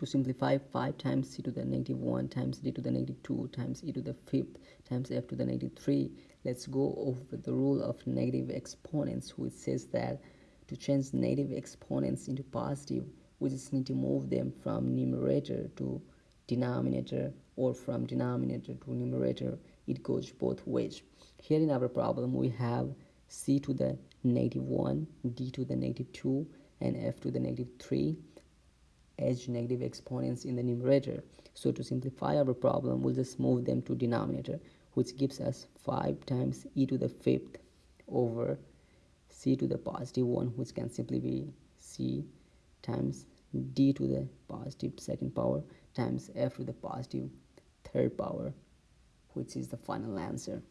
to simplify 5 times c to the negative 1 times d to the negative 2 times e to the fifth times f to the negative 3 let's go over the rule of negative exponents which says that to change negative exponents into positive we just need to move them from numerator to denominator or from denominator to numerator. It goes both ways. Here in our problem we have c to the negative 1 d to the negative 2 and f to the negative 3 negative exponents in the numerator. So to simplify our problem we'll just move them to denominator which gives us 5 times e to the fifth over c to the positive 1 which can simply be c times d to the positive second power times f to the positive third power which is the final answer